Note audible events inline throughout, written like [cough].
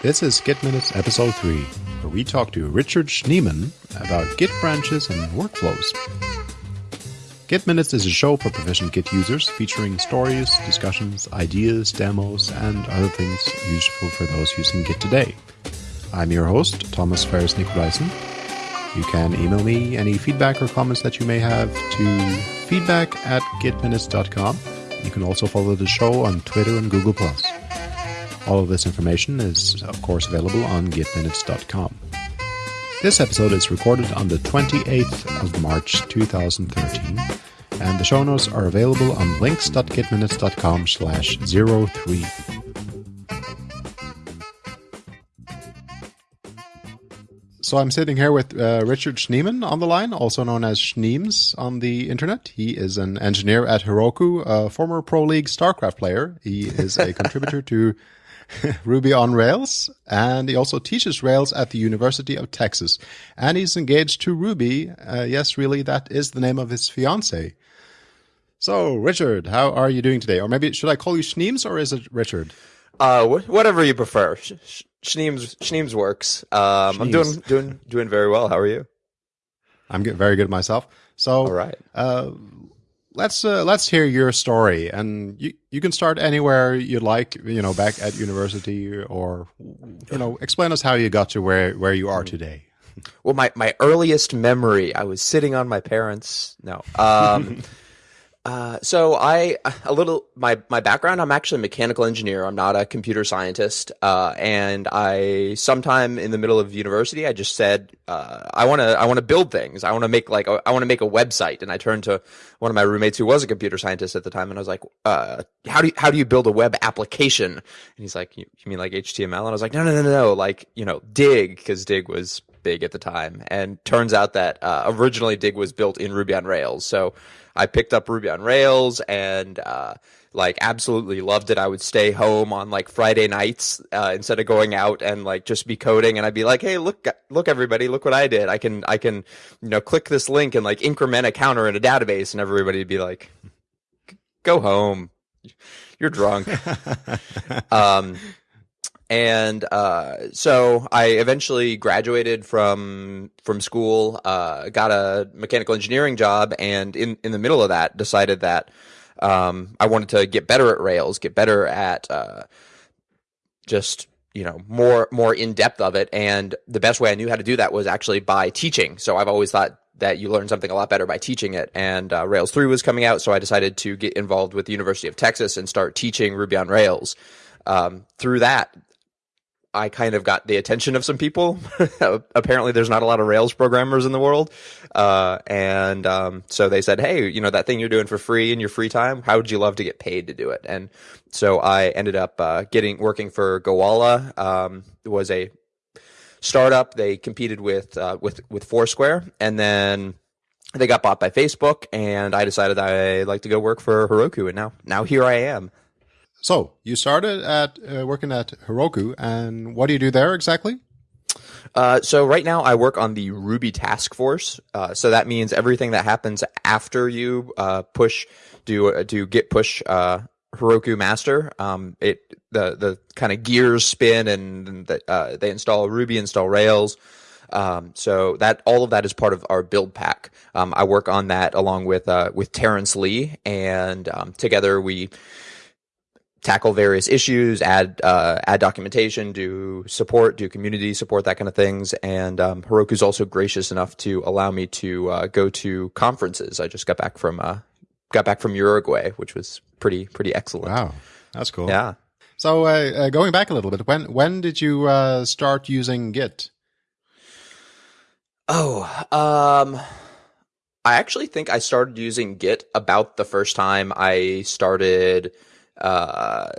This is Git Minutes Episode 3, where we talk to Richard Schneeman about Git branches and workflows. Git Minutes is a show for proficient Git users featuring stories, discussions, ideas, demos, and other things useful for those using Git today. I'm your host, Thomas Ferris Nicolaisen. You can email me any feedback or comments that you may have to feedback at gitminutes.com. You can also follow the show on Twitter and Google+. All of this information is, of course, available on gitminutes.com. This episode is recorded on the 28th of March 2013, and the show notes are available on links.gitminutes.com slash 03. So I'm sitting here with uh, Richard Schneeman on the line, also known as Schneems on the internet. He is an engineer at Heroku, a former Pro League StarCraft player. He is a contributor to [laughs] Ruby on Rails, and he also teaches Rails at the University of Texas. And he's engaged to Ruby. Uh, yes, really, that is the name of his fiance. So, Richard, how are you doing today? Or maybe should I call you Schneems or is it Richard? Uh, wh- whatever you prefer. Sh- sh- Schneems, Schneems works. Um, I'm doing doing doing very well. How are you? I'm get very good myself. So, All right. uh, let's uh, let's hear your story, and you you can start anywhere you'd like. You know, back at university, or you know, explain us how you got to where where you are today. Well, my my earliest memory, I was sitting on my parents. No. Um, [laughs] uh, so I a little my my background. I'm actually a mechanical engineer. I'm not a computer scientist. Uh, and I sometime in the middle of university, I just said, uh, I want to I want to build things. I want to make like a, I want to make a website. And I turned to one of my roommates who was a computer scientist at the time, and I was like, uh, how do you, how do you build a web application? And he's like, you, you mean like HTML? And I was like, no, no, no, no, no, like you know, Digg because Digg was big at the time. And turns out that uh, originally Digg was built in Ruby on Rails. So I picked up Ruby on Rails and uh, like absolutely loved it. I would stay home on like Friday nights uh, instead of going out and like just be coding. And I'd be like, hey, look, look, everybody, look what I did. I can, I can, you know, click this link and like increment a counter in a database, and everybody'd be like, go home. You're drunk. [laughs] um, and uh, so I eventually graduated from from school, uh, got a mechanical engineering job, and in in the middle of that, decided that um, I wanted to get better at Rails, get better at uh, just you know more more in depth of it. And the best way I knew how to do that was actually by teaching. So I've always thought that you learn something a lot better by teaching it. And uh, Rails 3 was coming out, so I decided to get involved with the University of Texas and start teaching Ruby on Rails. Um, through that, I kind of got the attention of some people. [laughs] Apparently, there's not a lot of Rails programmers in the world, uh, and um, so they said, "Hey, you know that thing you're doing for free in your free time? How would you love to get paid to do it?" And so I ended up uh, getting working for Gowalla. Um, it was a startup. They competed with uh, with with Foursquare, and then they got bought by Facebook. And I decided I'd like to go work for Heroku, and now now here I am. So you started at uh, working at Heroku, and what do you do there exactly? Uh, so right now I work on the Ruby task force. Uh, so that means everything that happens after you uh, push do do git push uh, Heroku master. Um, it the the kind of gears spin and the, uh, they install Ruby, install Rails. Um, so that all of that is part of our build pack. Um, I work on that along with uh, with Terence Lee, and um, together we tackle various issues, add uh, add documentation, do support, do community support, that kind of things. And um, Heroku's also gracious enough to allow me to uh, go to conferences. I just got back from uh, got back from Uruguay, which was pretty pretty excellent. Wow, that's cool. Yeah. So uh, uh, going back a little bit, when when did you uh, start using Git? Oh, um, I actually think I started using Git about the first time I started uh,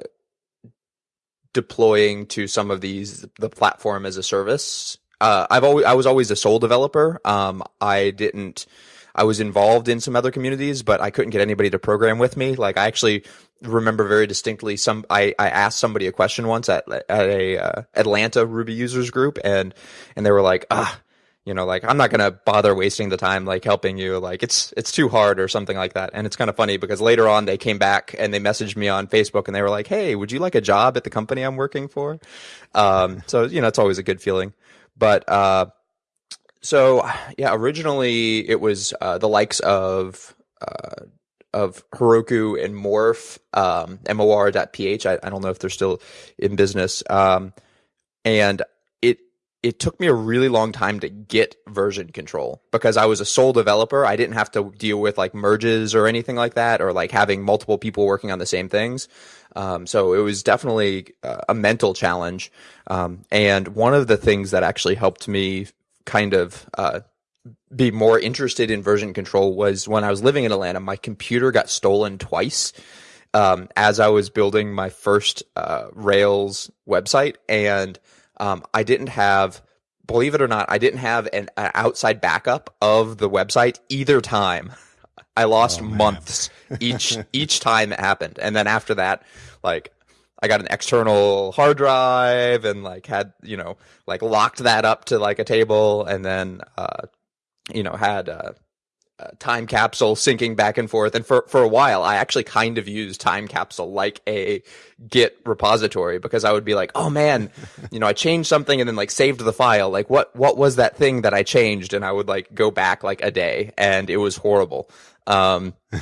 deploying to some of these the platform as a service. Uh, I've always I was always a sole developer. Um, I didn't. I was involved in some other communities, but I couldn't get anybody to program with me. Like I actually remember very distinctly some I, I asked somebody a question once at at a uh, Atlanta Ruby users group and and they were like, "Ah, you know, like I'm not gonna bother wasting the time like helping you. Like it's it's too hard or something like that. And it's kind of funny because later on they came back and they messaged me on Facebook and they were like, "Hey, would you like a job at the company I'm working for?" Um, so you know, it's always a good feeling. But uh, so yeah, originally it was uh, the likes of uh, of Heroku and Morph, um, mor.ph. I, I don't know if they're still in business. Um, and it took me a really long time to get version control because I was a sole developer. I didn't have to deal with like merges or anything like that, or like having multiple people working on the same things. Um, so it was definitely uh, a mental challenge. Um, and one of the things that actually helped me kind of uh, be more interested in version control was when I was living in Atlanta. My computer got stolen twice. Um, as I was building my first uh, Rails website, and um, I didn't have, believe it or not, I didn't have an, an outside backup of the website either time. I lost oh, months each [laughs] each time it happened, and then after that, like I got an external hard drive and like had you know like locked that up to like a table, and then uh, you know had uh, time capsule syncing back and forth. And for, for a while, I actually kind of used time capsule like a Git repository because I would be like, oh man, [laughs] you know, I changed something and then like saved the file. Like what, what was that thing that I changed? And I would like go back like a day and it was horrible. Um, [laughs]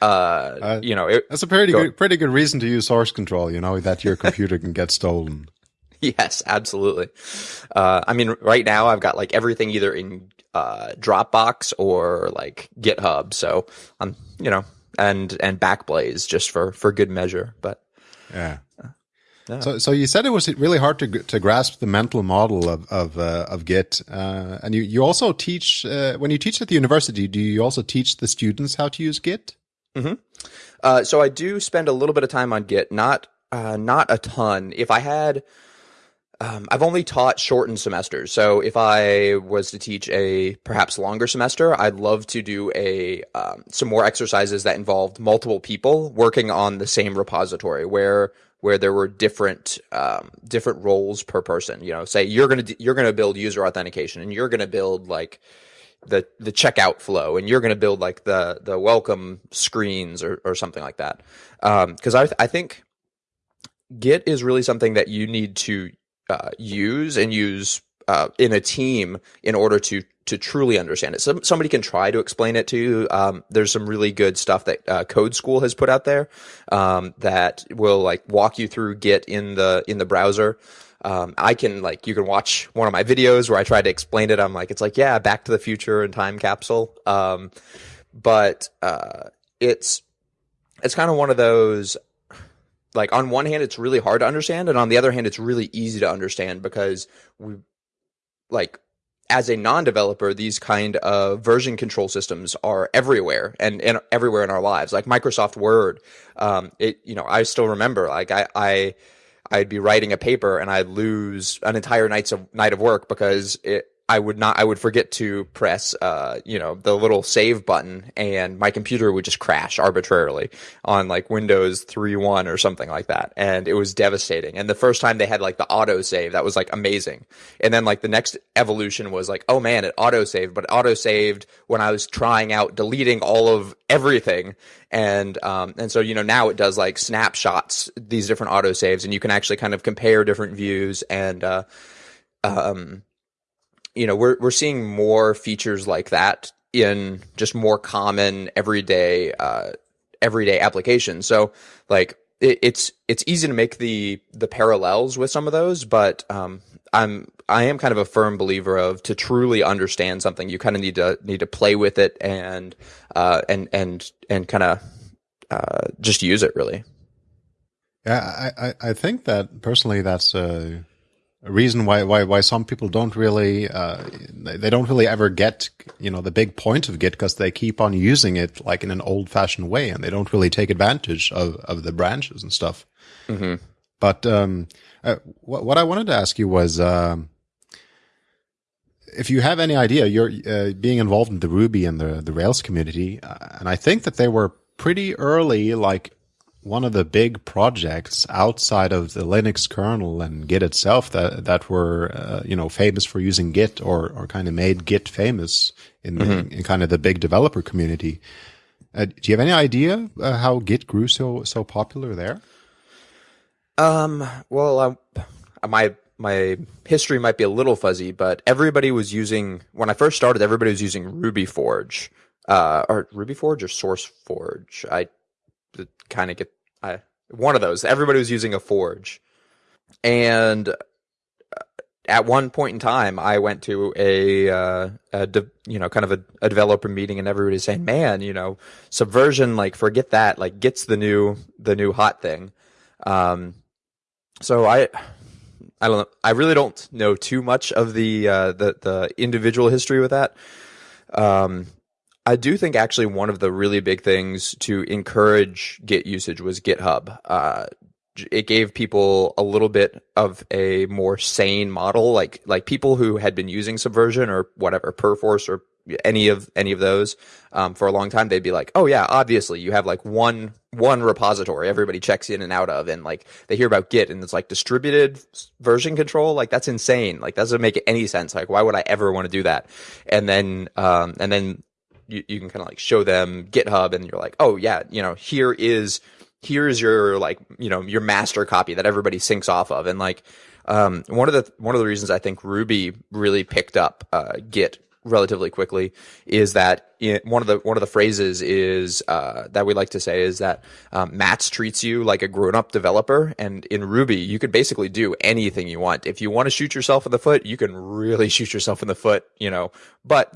uh, uh, you know, it, that's a pretty go, good, pretty good reason to use source control, you know, that your computer can get stolen. [laughs] Yes, absolutely. Uh, I mean, right now I've got like everything either in uh, Dropbox or like GitHub. So I'm, you know, and and Backblaze just for for good measure. But yeah. Uh, yeah. So, so you said it was really hard to to grasp the mental model of of uh, of Git, uh, and you you also teach uh, when you teach at the university. Do you also teach the students how to use Git? Mm-hmm. Uh, so I do spend a little bit of time on Git, not uh, not a ton. If I had um, I've only taught shortened semesters. So if I was to teach a perhaps longer semester, I'd love to do a um, some more exercises that involved multiple people working on the same repository where where there were different um, different roles per person. You know, say you're gonna you're gonna build user authentication and you're gonna build like the the checkout flow and you're going to build like the the welcome screens or, or something like that because um, I, I think git is really something that you need to uh, use and use uh, in a team in order to to truly understand it. So somebody can try to explain it to you. Um, there's some really good stuff that uh, Code School has put out there um, that will like walk you through Git in the in the browser. Um, I can like you can watch one of my videos where I try to explain it. I'm like it's like yeah, Back to the Future and Time Capsule. Um, but uh, it's it's kind of one of those like on one hand it's really hard to understand and on the other hand it's really easy to understand because we like as a non-developer these kind of version control systems are everywhere and, and everywhere in our lives. Like microsoft word um, it you know i still remember like i i i'd be writing a paper and i'd lose an entire night's of night of work because it I would not, I would forget to press, uh, you know, the little save button and my computer would just crash arbitrarily on like Windows 3.1 or something like that. And it was devastating. And the first time they had like the auto save, that was like amazing. And then like the next evolution was like, oh man, it auto saved, but auto saved when I was trying out deleting all of everything. And, um, and so, you know, now it does like snapshots, these different auto saves and you can actually kind of compare different views and, uh, um, you know, we're we're seeing more features like that in just more common everyday uh, everyday applications. So like it, it's it's easy to make the the parallels with some of those, but um, I'm I am kind of a firm believer of to truly understand something, you kind of need to need to play with it and uh, and and and kind of uh, just use it really. Yeah, I, I, I think that personally that's a a reason why why why some people don't really uh, they don't really ever get you know the big point of Git because they keep on using it like in an old fashioned way and they don't really take advantage of of the branches and stuff. Mm-hmm. But um, uh, what what I wanted to ask you was. Um, if you have any idea, you're uh, being involved in the Ruby and the the Rails community, uh, and I think that they were pretty early, like one of the big projects outside of the Linux kernel and Git itself that that were uh, you know famous for using Git or or kind of made Git famous in, mm-hmm. in, in kind of the big developer community. Uh, do you have any idea uh, how Git grew so so popular there? Um. Well, uh, my my history might be a little fuzzy, but everybody was using when I first started. Everybody was using Ruby Forge, uh, or Ruby Forge or Source Forge. I kind of get I one of those. Everybody was using a Forge, and uh, at one point in time, I went to a, uh, a de- you know, kind of a, a, developer meeting, and everybody's saying, "Man, you know, Subversion, like, forget that. Like, gets the new the new hot thing." Um, so I I don't know. I really don't know too much of the uh, the the individual history with that. Um, I do think actually one of the really big things to encourage Git usage was GitHub. Uh, it gave people a little bit of a more sane model, like like people who had been using Subversion or whatever Perforce or any of any of those um, for a long time, they'd be like, "Oh yeah, obviously you have like one one repository everybody checks in and out of, and like they hear about Git and it's like distributed version control. Like that's insane. Like that doesn't make any sense. Like why would I ever want to do that? And then um, and then you, you can kind of like show them GitHub, and you're like, oh yeah, you know here is here's your like you know your master copy that everybody syncs off of, and like um, one of the one of the reasons I think Ruby really picked up uh, Git relatively quickly is that in, one of the one of the phrases is uh, that we like to say is that um, treats you like a grown up developer, and in Ruby you could basically do anything you want. If you want to shoot yourself in the foot, you can really [laughs] shoot yourself in the foot, you know. But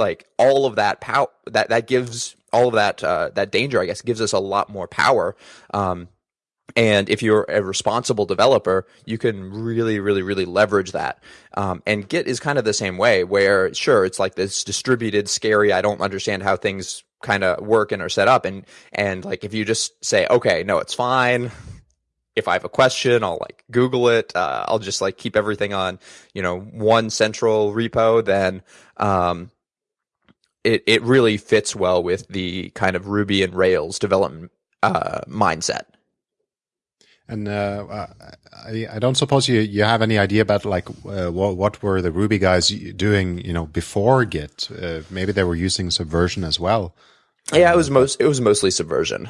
like all of that power that that gives all of that uh, that danger, I guess, gives us a lot more power. Um, and if you're a responsible developer, you can really, really, really leverage that. Um, and Git is kind of the same way, where sure, it's like this distributed, scary. I don't understand how things kind of work and are set up. And and like if you just say, okay, no, it's fine. If I have a question, I'll like Google it. Uh, I'll just like keep everything on, you know, one central repo. Then um, it it really fits well with the kind of Ruby and Rails development uh, mindset. And uh, I, I, don't suppose you, you have any idea about like uh, what, what were the Ruby guys doing, you know, before Git? Uh, maybe they were using Subversion as well. Yeah, it was most it was mostly Subversion.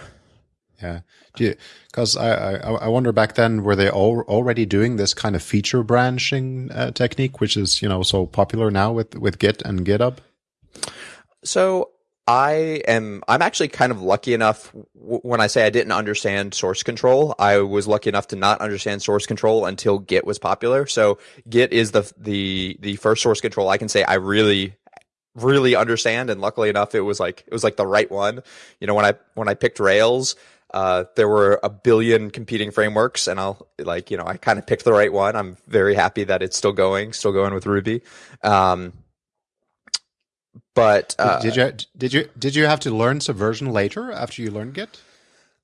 Yeah, because I, I, I wonder back then were they all, already doing this kind of feature branching uh, technique, which is you know so popular now with with Git and GitHub. So I am I'm actually kind of lucky enough w- when I say I didn't understand source control, I was lucky enough to not understand source control until Git was popular. So Git is the the the first source control I can say I really really understand and luckily enough it was like it was like the right one. You know when I when I picked Rails, uh, there were a billion competing frameworks and I'll like, you know, I kind of picked the right one. I'm very happy that it's still going, still going with Ruby. Um, but uh, did you did you did you have to learn Subversion later after you learned Git?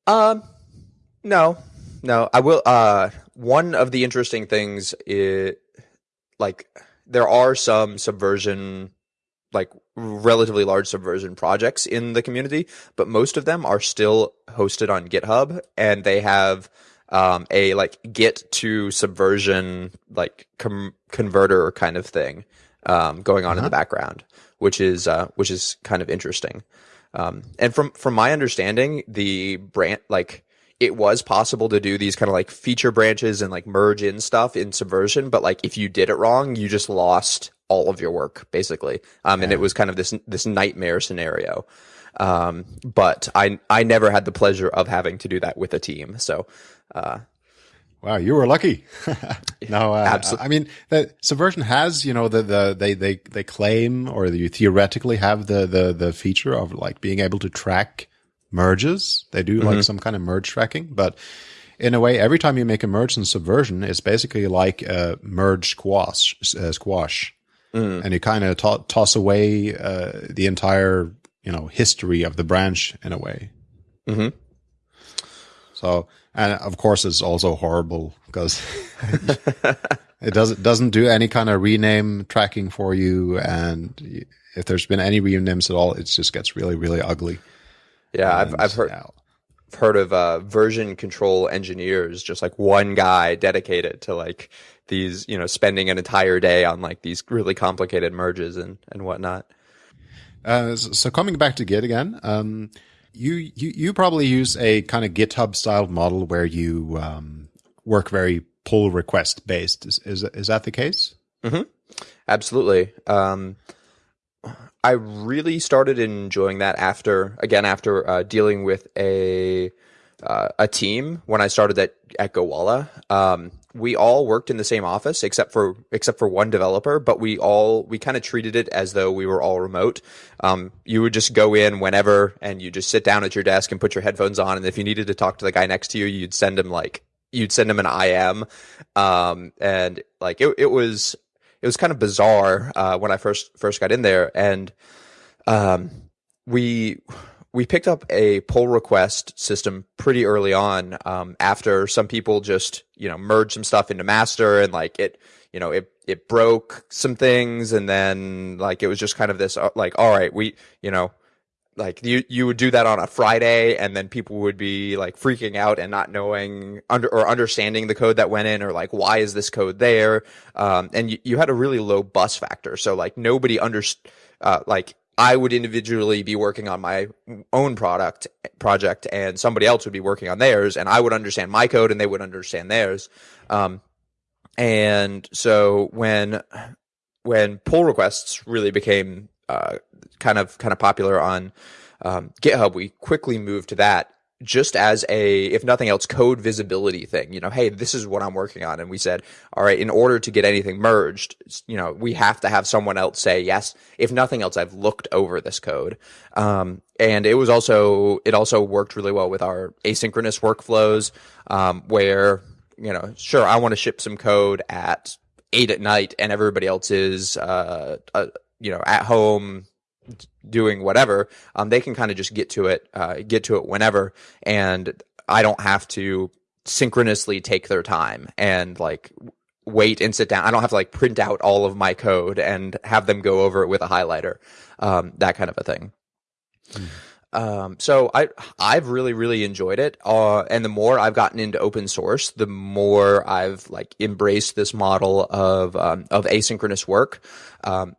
Um, no, no. I will. Uh, one of the interesting things is like there are some Subversion, like relatively large Subversion projects in the community, but most of them are still hosted on GitHub, and they have um, a like Git to Subversion like com- converter kind of thing um, going on uh-huh. in the uh-huh. background which is uh, which is kind of interesting. Um, and from from my understanding, the brand like it was possible to do these kind of like feature branches and like merge in stuff in Subversion, but like if you did it wrong, you just lost all of your work basically. Um, yeah. and it was kind of this this nightmare scenario. Um, but I I never had the pleasure of having to do that with a team, so uh, Wow, you were lucky. [laughs] no, uh, absolutely. I mean, the Subversion has, you know, the, the, they, they, they claim or you theoretically have the, the, the feature of like being able to track merges. They do like some kind of merge tracking, but in a way, every time you make a merge in Subversion, it's basically like a merge squash, uh, squash. Mm. And you kind of to- toss away, uh, the entire, you know, history of the branch in a way. Mm-hmm. So, and of course it's also horrible because [laughs] it doesn't doesn't do any kind of rename tracking for you. And if there's been any renames at all it just gets really really ugly. Yeah and, i've i've heard heard of uh, version control engineers, just like one guy dedicated to like these, you know, spending an entire day on like these really complicated merges and and whatnot. Uh, so coming back to Git again, um, you, you you probably use a kind of GitHub style model where you um, work very pull request based. Is is, is that the case? Mm-hmm. Absolutely. Um, I really started enjoying that after, again, after uh, dealing with a uh, a team when I started at at Gowalla. Um, we all worked in the same office except for except for one developer, but we all we kind of treated it as though we were all remote. Um, you would just go in whenever, and you just sit down at your desk and put your headphones on, and if you needed to talk to the guy next to you, you'd send him like you'd send him an IM, um, and like it, it was it was kind of bizarre uh, when I first first got in there, and um, we we picked up a pull request system pretty early on um, after some people just you know merged some stuff into master and like it you know it it broke some things and then like it was just kind of this uh, like all right we you know like you you would do that on a Friday and then people would be like freaking out and not knowing under or understanding the code that went in or like why is this code there? Um, and you, you had a really low bus factor. So like nobody understood uh, like I would individually be working on my own product project and somebody else would be working on theirs and I would understand my code and they would understand theirs. Um, and so when, when pull requests really became, uh, kind of, kind of popular on, um, GitHub, we quickly moved to that just as a, if nothing else, code visibility thing. You know, hey, this is what I'm working on. And we said, all right, in order to get anything merged, you know, we have to have someone else say, yes, if nothing else, I've looked over this code. Um, and it was also, it also worked really well with our asynchronous workflows, um, where, you know, sure, I want to ship some code at eight at night and everybody else is, uh, uh you know, at home doing whatever, um, they can kind of just get to it, uh, get to it whenever, and I don't have to synchronously take their time and like wait and sit down. I don't have to like print out all of my code and have them go over it with a highlighter, um, that kind of a thing. Mm. Um, so I I've really really enjoyed it. Uh, and the more I've gotten into open source, the more I've like embraced this model of um, of asynchronous work. Um,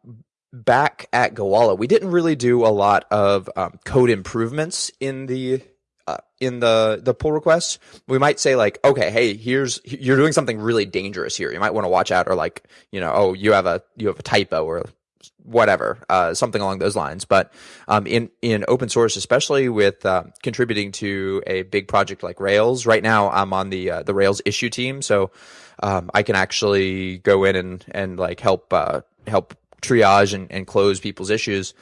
back at Gowalla, we didn't really do a lot of um, code improvements in the uh, in the the pull requests. We might say like, okay, hey, here's you're doing something really dangerous here. You might want to watch out, or like, you know, oh, you have a you have a typo or whatever, uh, something along those lines. But um, in in open source, especially with uh, contributing to a big project like Rails, right now I'm on the uh, the Rails issue team, so um, I can actually go in and and like help uh, help triage and, and close people's issues.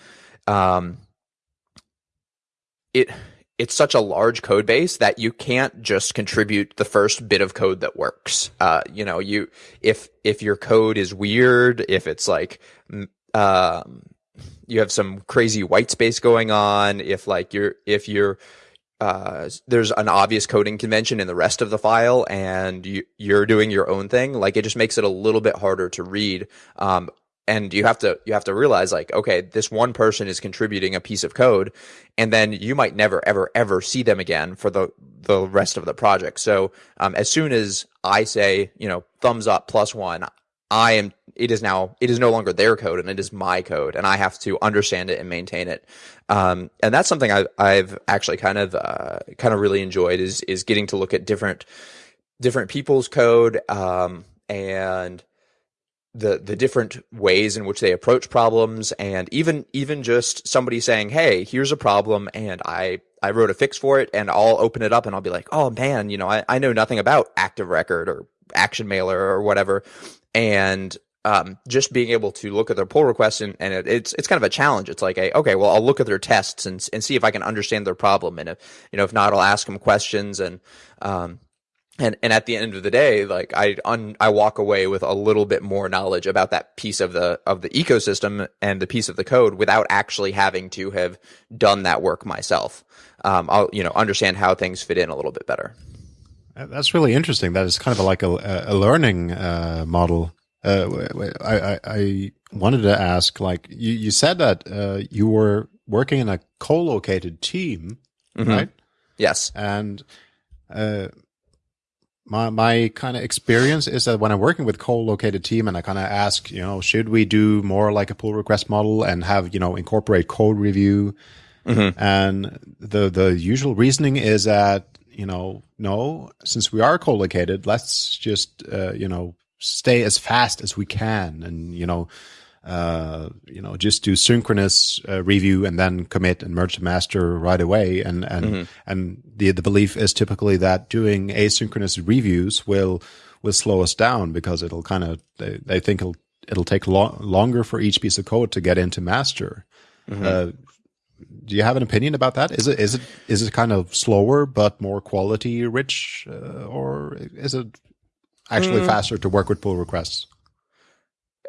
Um, it it's such a large code base that you can't just contribute the first bit of code that works. Uh, you know, you if if your code is weird, if it's like um, you have some crazy white space going on, if like you're if you're uh, there's an obvious coding convention in the rest of the file and you, you're doing your own thing, like it just makes it a little bit harder to read. Um, and you have to you have to realize like okay this one person is contributing a piece of code and then you might never ever ever see them again for the the rest of the project. So um, as soon as i say you know thumbs up plus one i am it is now it is no longer their code and it is my code and i have to understand it and maintain it. Um, and that's something I, i've actually kind of uh, kind of really enjoyed is is getting to look at different different people's code um, and the the different ways in which they approach problems and even even just somebody saying hey here's a problem and i i wrote a fix for it and i'll open it up and i'll be like oh man you know i, I know nothing about active record or action mailer or whatever and um, just being able to look at their pull requests and, and it, it's it's kind of a challenge. It's like, a, okay, well, I'll look at their tests and and see if I can understand their problem, and if you know if not, I'll ask them questions and um, and and at the end of the day like i un, i walk away with a little bit more knowledge about that piece of the of the ecosystem and the piece of the code without actually having to have done that work myself. Um, i'll you know understand how things fit in a little bit better. That's really interesting. That is kind of like a, a learning uh, model. Uh, I, I, I wanted to ask like you, you said that uh, you were working in a co-located team mm -hmm. right? Yes. And uh, my my kind of experience is that when I'm working with co-located team and I kind of ask, you know, should we do more like a pull request model and have you know incorporate code review? Mm-hmm. And the the usual reasoning is that you know no, since we are co-located, let's just uh, you know stay as fast as we can, and you know uh, you know, just do synchronous uh, review and then commit and merge the master right away. And and mm-hmm. and the the belief is typically that doing asynchronous reviews will will slow us down because it'll kind of they, they think it'll it'll take lo- longer for each piece of code to get into master. Mm-hmm. Uh, do you have an opinion about that? Is it is it is it kind of slower but more quality rich, uh, or is it actually mm. faster to work with pull requests?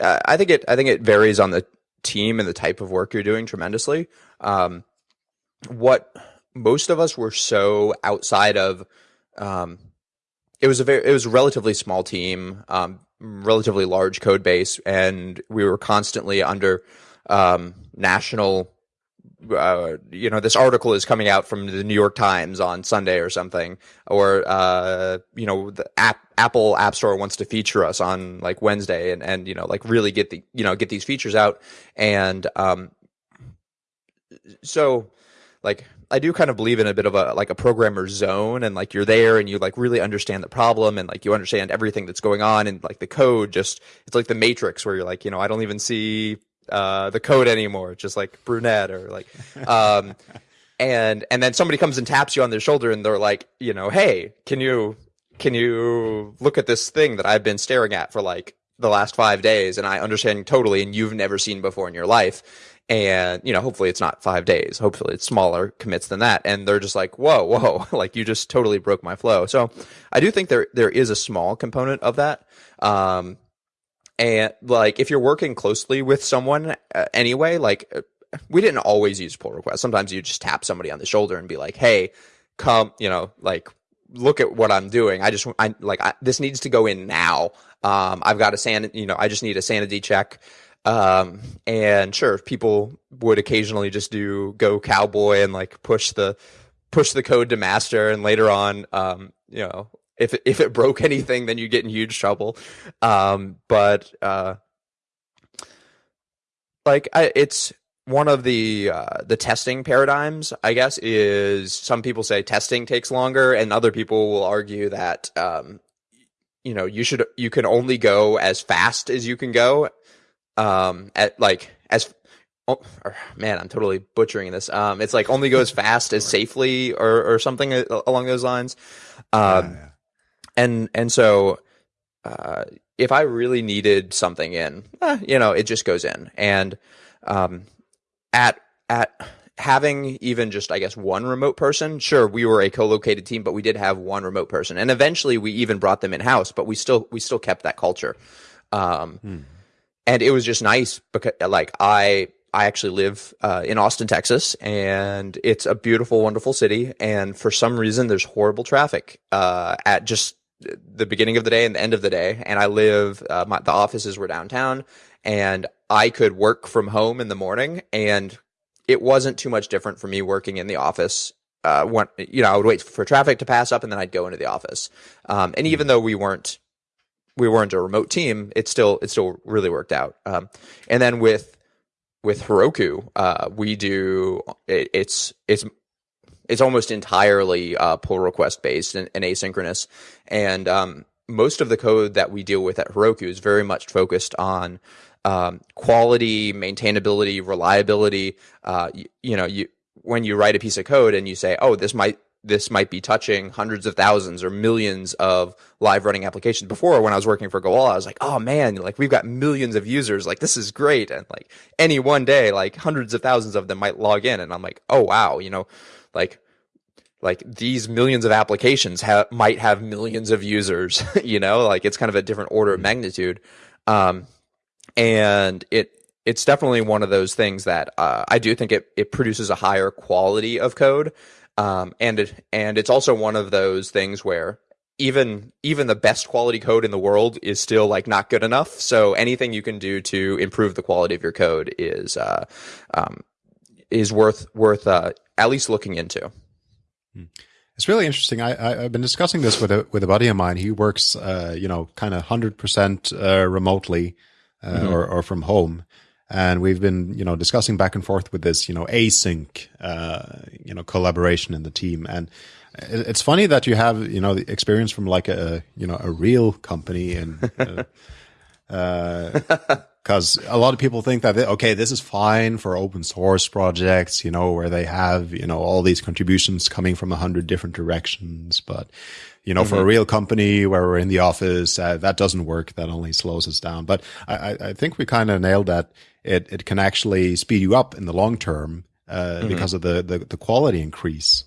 Uh, I think it I think it varies on the team and the type of work you're doing tremendously. Um, what most of us were so outside of um, it was a very it was a relatively small team, um, relatively large code base, and we were constantly under um, national uh, you know, this article is coming out from the New York Times on Sunday or something, or uh, you know, the app Apple App Store wants to feature us on like Wednesday, and and you know, like really get the you know get these features out, and um, so like I do kind of believe in a bit of a like a programmer zone and like you're there and you like really understand the problem and like you understand everything that's going on and like the code just it's like the matrix where you're like, you know, I don't even see uh, the code anymore, just like brunette or like, um, and and then somebody comes and taps you on their shoulder and they're like, you know, hey, can you can you look at this thing that I've been staring at for like the last five days and I understand totally and you've never seen before in your life. And, you know, hopefully it's not five days. Hopefully it's smaller commits than that. And they're just like, whoa, whoa, [laughs] like you just totally broke my flow. So I do think there, there is a small component of that. Um, and like if you're working closely with someone uh, anyway like uh, we didn't always use pull requests. Sometimes you just tap somebody on the shoulder and be like hey come you know like look at what i'm doing. I just i like I, this needs to go in now. Um i've got a san you know i just need a sanity check. Um and sure people would occasionally just do go cowboy and like push the push the code to master and later on um you know if it, if it broke [laughs] anything, then you get in huge trouble. Um, but uh, like I, it's one of the uh, the testing paradigms. I guess is some people say testing takes longer, and other people will argue that um, you know you should you can only go as fast as you can go. Um, at like as Oh, man, I'm totally butchering this. Um, it's like only go as [laughs] fast as safely, or or something along those lines. Um, yeah, yeah and and so uh, if I really needed something in, eh, you know, it just goes in. And um, at at having even just I guess one remote person, sure, we were a co-located team, but we did have one remote person, and eventually we even brought them in house, but we still we still kept that culture. Um, hmm. And it was just nice because like I I actually live uh, in Austin, Texas, and it's a beautiful, wonderful city. And for some reason, there's horrible traffic uh, at just the beginning of the day and the end of the day. And I live, uh, my, the offices were downtown and I could work from home in the morning and it wasn't too much different for me working in the office. Uh, when, you know, I would wait for traffic to pass up and then I'd go into the office. Um, and even though we weren't, we weren't a remote team, it still, it still really worked out. Um, and then with, with Heroku, uh, we do, it, it's, it's it's almost entirely uh, pull request based and, and asynchronous. And um, most of the code that we deal with at Heroku is very much focused on um, quality, maintainability, reliability. Uh, you, you, know, you when you write a piece of code and you say, "Oh, this might this might be touching hundreds of thousands or millions of live running applications." Before, when I was working for Gowalla, I was like, "Oh man, like we've got millions of users. Like this is great." And like any one day, like hundreds of thousands of them might log in, and I'm like, "Oh wow," you know like like these millions of applications ha- might have millions of users [laughs] you know? Like it's kind of a different order of mm-hmm. magnitude. Um, and it it's definitely one of those things that uh, I do think it it produces a higher quality of code. Um, and it, and it's also one of those things where even even the best quality code in the world is still like not good enough. So anything you can do to improve the quality of your code is uh, um, is worth worth uh, at least looking into. Hmm. It's really interesting. I, I have been discussing this with a with a buddy of mine. He works, uh, you know, kind of hundred percent uh, remotely uh, mm-hmm. or or from home, and we've been you know discussing back and forth with this you know async uh, you know collaboration in the team and it's funny that you have you know the experience from like a you know a real company and because uh, [laughs] a lot of people think that okay this is fine for open source projects you know where they have you know all these contributions coming from a hundred different directions but you know, mm-hmm. for a mm-hmm. real company where we're in the office, uh, that doesn't work. That only slows us down. But I, I think we kind of nailed that. It, it can actually speed you up in the long term, uh, mm-hmm. because of the, the, the quality increase.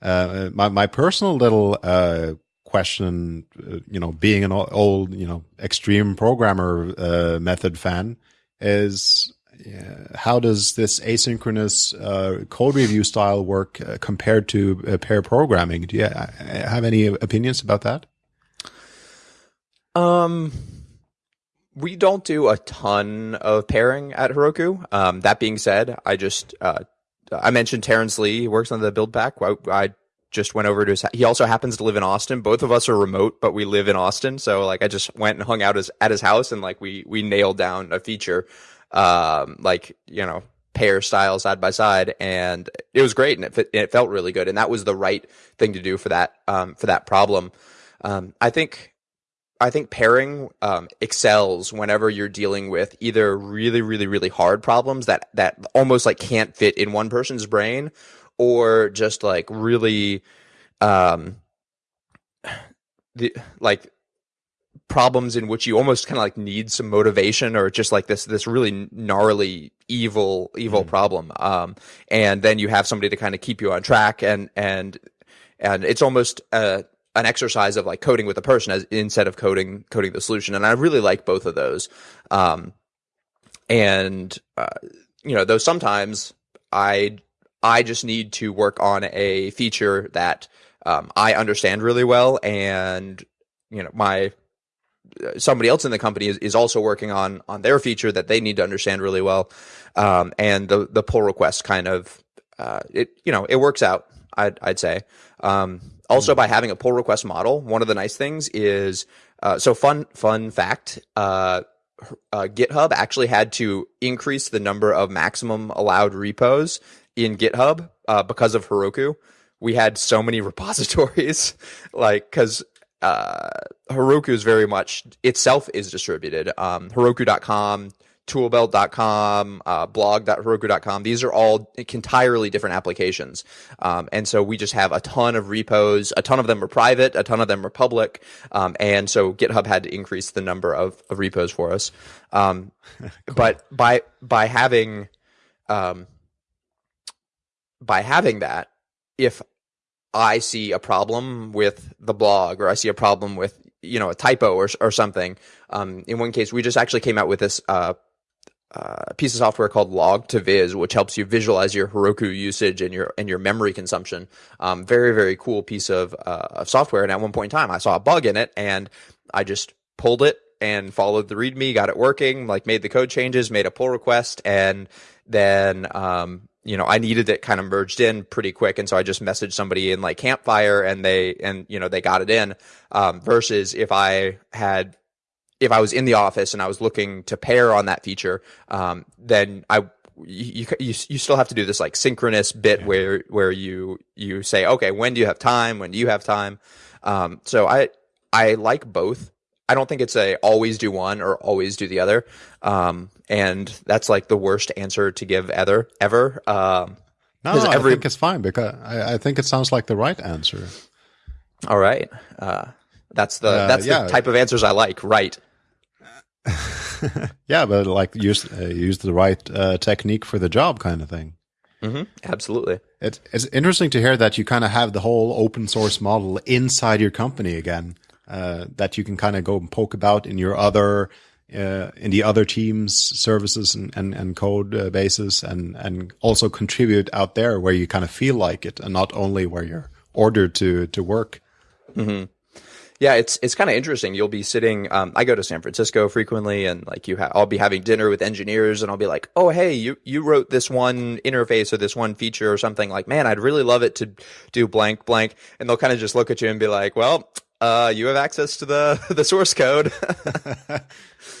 Uh, my, my personal little, uh, question, uh, you know, being an old, you know, extreme programmer, uh, method fan is, how does this asynchronous uh, code review style work uh, compared to uh, pair programming? Do you uh, have any opinions about that? Um, we don't do a ton of pairing at Heroku. Um, that being said, I just uh, I mentioned Terence Lee works on the build pack. I, I just went over to his. He also happens to live in Austin. Both of us are remote, but we live in Austin. So like, I just went and hung out his, at his house, and like we we nailed down a feature um, like you know pair style side by side, and it was great, and it, it felt really good, and that was the right thing to do for that um, for that problem. Um, I think I think pairing um, excels whenever you're dealing with either really, really, really hard problems that that almost like can't fit in one person's brain, or just like really, um, the like problems in which you almost kind of like need some motivation or just like this this really gnarly evil evil mm. problem um and then you have somebody to kind of keep you on track and and and it's almost uh an exercise of like coding with a person as instead of coding coding the solution and i really like both of those um and uh, you know though sometimes i i just need to work on a feature that um, i understand really well and you know my somebody else in the company is, is also working on on their feature that they need to understand really well. Um, and the the pull request kind of uh, it you know it works out I'd, I'd say. Um, also by having a pull request model one of the nice things is uh, so fun fun fact uh, uh GitHub actually had to increase the number of maximum allowed repos in GitHub uh, because of Heroku we had so many [laughs] repositories like because uh, Heroku is very much itself is distributed. Um, Heroku.com, toolbelt.com, uh, blog.heroku.com. These are all entirely different applications. Um, and so we just have a ton of repos. A ton of them are private. A ton of them are public. Um, and so GitHub had to increase the number of, of repos for us. Um, [laughs] cool. but by, by having, um, by having that, if I see a problem with the blog or I see a problem with, you know, a typo or, or something. Um, in one case, we just actually came out with this, uh, uh, piece of software called log2viz, which helps you visualize your Heroku usage and your and your memory consumption. Um, very very cool piece of uh, of software. And at one point in time, I saw a bug in it, and I just pulled it and followed the README, got it working, like made the code changes, made a pull request, and then um, you know, I needed it kind of merged in pretty quick. And so I just messaged somebody in like Campfire and they, and, you know, they got it in. Um, versus if I had, if I was in the office and I was looking to pair on that feature, um, then I, you, you, you still have to do this like synchronous bit yeah. where, where you, you say, okay, when do you have time? When do you have time? Um, so I, I like both. I don't think it's a always do one or always do the other. Um, and that's like the worst answer to give ever ever. Um, no, every... I think it's fine because I, I, think it sounds like the right answer. All right, uh, that's the uh, that's yeah. the type of answers I like. Right. [laughs] yeah, but like use uh, use the right uh, technique for the job, kind of thing. Mm-hmm. Absolutely. It, it's interesting to hear that you kind of have the whole open source model inside your company again. Uh, that you can kind of go and poke about in your other uh, in the other teams services and, and, and code uh, bases and, and also contribute out there where you kind of feel like it and not only where you're ordered to, to work. Mm-hmm. Yeah, it's it's kind of interesting. You'll be sitting. Um, I go to San Francisco frequently, and like you, ha- I'll be having dinner with engineers, and I'll be like, "Oh, hey, you you wrote this one interface or this one feature or something." Like, man, I'd really love it to do blank blank, and they'll kind of just look at you and be like, "Well, uh, you have access to the [laughs] the source code." [laughs]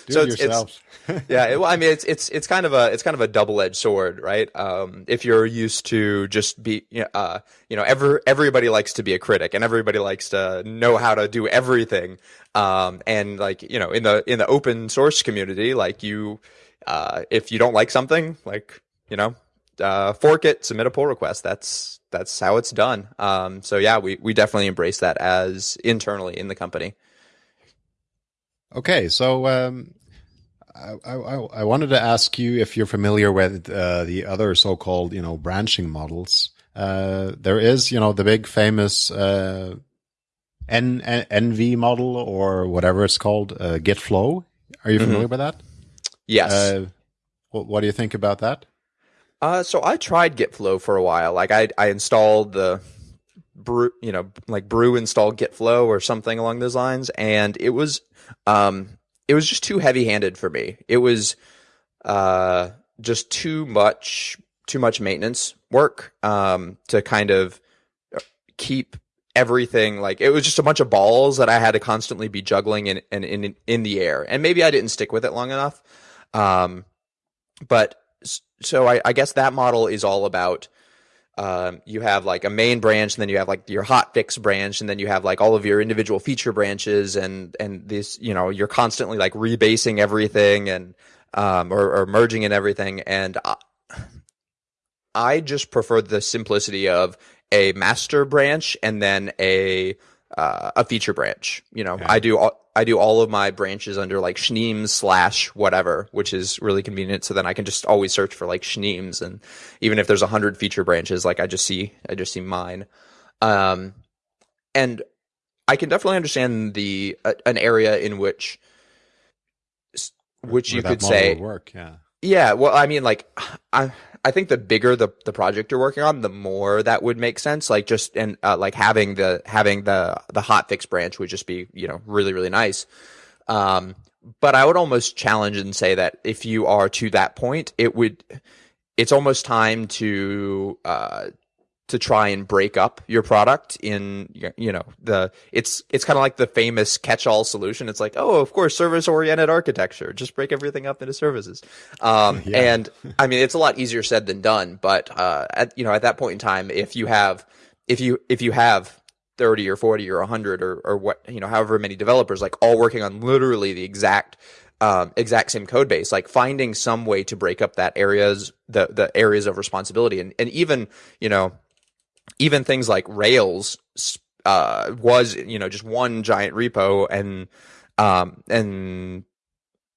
Do So it it's- yourselves. [laughs] yeah, it, well, I mean, it's it's it's kind of a it's kind of a double edged sword, right? Um, if you're used to just be, uh, you know, ever everybody likes to be a critic, and everybody likes to know how to do everything. Um, and like you know, in the in the open source community, like you, uh, if you don't like something, like you know, uh, fork it, submit a pull request. That's that's how it's done. Um, so yeah, we we definitely embrace that as internally in the company. Okay, so um, I, I, I wanted to ask you if you're familiar with uh, the other so-called, you know, branching models. Uh, there is, you know, the big famous uh, N, N NV model or whatever it's called, uh, GitFlow. Are you familiar with that? Yes. Uh, what, what do you think about that? Uh, so I tried GitFlow for a while. Like I, I installed the brew, you know, like brew install GitFlow or something along those lines, and it was, um, it was just too heavy-handed for me. It was, uh, just too much, too much maintenance work, um, to kind of keep everything like it was just a bunch of balls that I had to constantly be juggling in in in, in the air, and maybe I didn't stick with it long enough. Um, but so I, I guess that model is all about um, you have like a main branch and then you have like your hotfix branch and then you have like all of your individual feature branches and and this you know you're constantly like rebasing everything and um, or, or merging in everything and I, I just prefer the simplicity of a master branch and then a uh, a feature branch. You know, Yeah. I do all, I do all of my branches under like Schneems slash whatever, which is really convenient. So then I can just always search for like Schneems, and even if there's a hundred feature branches, like I just see I just see mine. Um, and I can definitely understand the uh, an area in which which Where you could say work, yeah. yeah, well, I mean, like, [sighs] I I think the bigger the the project you're working on, the more that would make sense. Like, just and uh, like having the having the the hot fix branch would just be you know really really nice. Um, but I would almost challenge and say that if you are to that point, it would it's almost time to uh to try and break up your product in you know the it's it's kind of like the famous catch-all solution. It's like oh of course service oriented architecture. Just break everything up into services. Um [laughs] Yeah. and i mean it's a lot easier said than done but uh at you know at that point in time if you have if you if you have 30 or 40 or 100 or or what you know however many developers like all working on literally the exact um, exact same code base, like finding some way to break up that areas, the the areas of responsibility, and and even you know, even things like Rails uh, was you know just one giant repo, and um and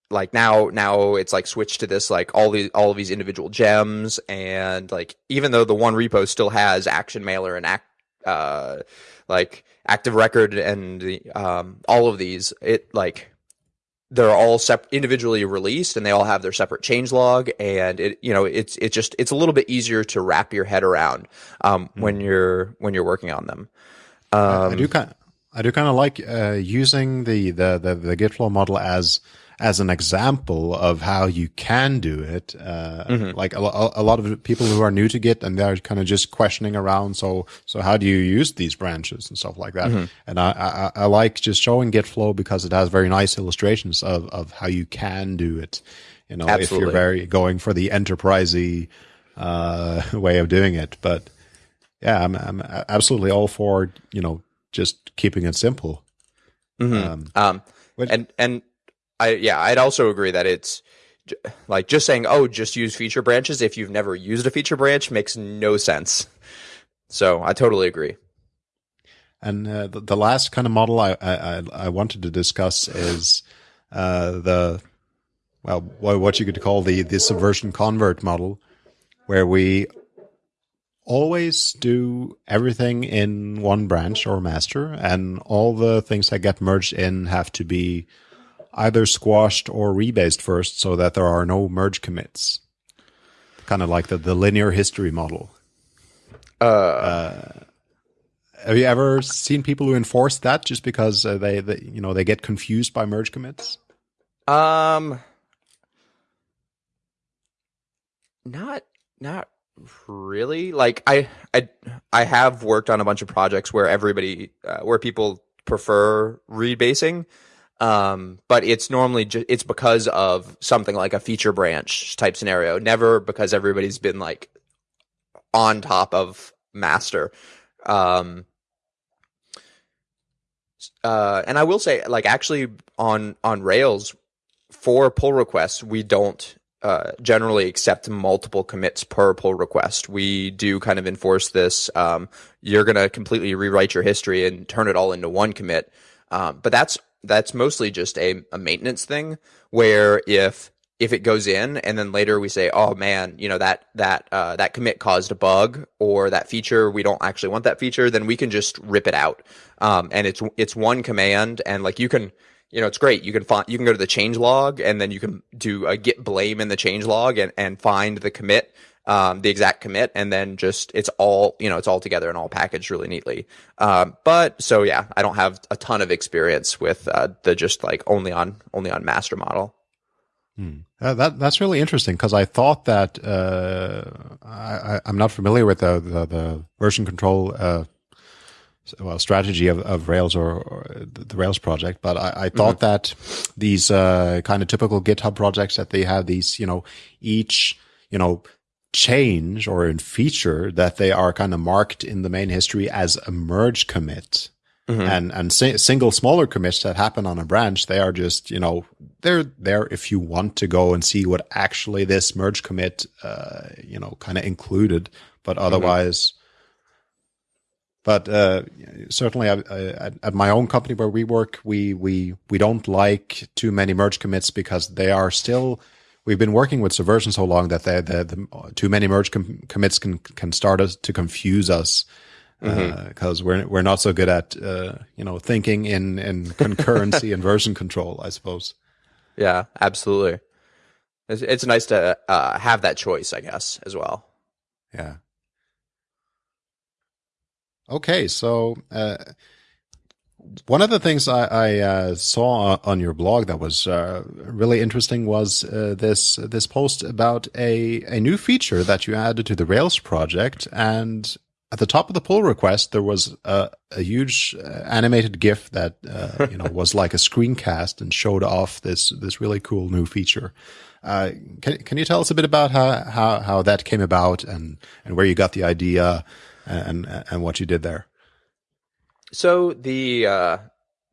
like now now it's like switched to this like all the all of these individual gems, and like even though the one repo still has Action Mailer and act uh like Active Record and um all of these, it like they're all sep- individually released and they all have their separate change log and it you know it's it's just it's a little bit easier to wrap your head around um, when you're when you're working on them. Um, I do kind I do kind of like uh, using the, the, the, the GitFlow model as as an example of how you can do it. Uh, Mm-hmm. Like a, a lot of people who are new to Git and they're kind of just questioning around. So so how do you use these branches and stuff like that? Mm-hmm. And I, I I like just showing GitFlow because it has very nice illustrations of of how you can do it. You know, if you're very going for the enterprisey uh, [laughs] way of doing it, but yeah, I'm, I'm absolutely all for you know just keeping it simple. Um, um, What- and and I yeah I'd also agree that it's j- like just saying oh just use feature branches. If you've never used a feature branch makes no sense. So I totally agree. And uh, the, the last kind of model I, I I- I wanted to discuss is uh, the well what you could call the the subversion convert model, where we always do everything in one branch or master, and all the things that get merged in have to be either squashed or rebased first, so that there are no merge commits. Kind of like the, the linear history model. uh, have you ever seen people who enforce that just because uh, they, they, you know, they get confused by merge commits? Um, not not really. Like I I I have worked on a bunch of projects where everybody uh, where people prefer rebasing. Um, but it's normally ju- it's because of something like a feature branch type scenario, never because everybody's been like on top of master. Um, uh, and I will say, like, actually on on Rails for pull requests, we don't uh, generally accept multiple commits per pull request. We do kind of enforce this. Um, you're going to completely rewrite your history and turn it all into one commit. Um, but that's that's mostly just a, a maintenance thing where if if it goes in and then later we say, oh man, you know that that uh, that commit caused a bug or that feature we don't actually want that feature, then we can just rip it out. Um, and it's it's one command, and like you can, you know, it's great. You can find you can go to the change log, and then you can do a git blame in the change log and and find the commit. Um, the exact commit, and then just it's all you know, it's all together and all packaged really neatly. Um, but so yeah, I don't have a ton of experience with uh, the just like only on only on master model. Hmm. Uh, that that's really interesting because I thought that uh, I, am not familiar with the, the, the version control uh, well strategy of, of Rails or, or, the Rails project, but I, I thought mm-hmm. that these uh, kind of typical GitHub projects that they have these you know each you know change or in feature that they are kind of marked in the main history as a merge commit. Mm-hmm. And and si- single smaller commits that happen on a branch, they are just you know they're there if you want to go and see what actually this merge commit uh, you know kind of included, but mm-hmm. otherwise. Mm-hmm. But uh, certainly, I, I, at my own company where we work, we we we don't like too many merge commits because they are still. We've been working with Subversion so long that they, the, the too many merge com- commits can can start us to confuse us because mm-hmm. uh, we're we're not so good at uh, you know thinking in in concurrency and version control, I suppose. Yeah, absolutely. It's, it's nice to uh, have that choice, I guess, as well. Yeah. Okay, so uh, one of the things I, I uh, saw on your blog that was uh, really interesting was uh, this this post about a a new feature that you added to the Rails project, and at the top of the pull request, there was a, a huge uh, animated GIF that uh, you know was like a screencast and showed off this this really cool new feature. Uh, can can you tell us a bit about how how, how that came about and and where you got the idea and and what you did there? So the uh,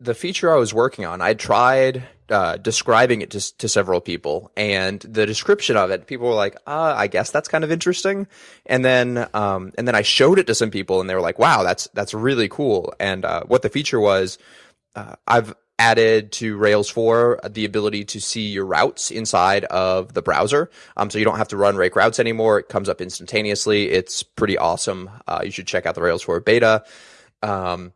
the feature I was working on, I tried uh, describing it to, to several people, and the description of it, people were like, uh, "I guess that's kind of interesting." And then, um, and then I showed it to some people, and they were like, "Wow, that's that's really cool." And uh, what the feature was, uh, I've added to Rails 4 the ability to see your routes inside of the browser. Um, so you don't have to run rake routes anymore. It comes up instantaneously. It's pretty awesome. Uh, you should check out the Rails 4 beta. Um,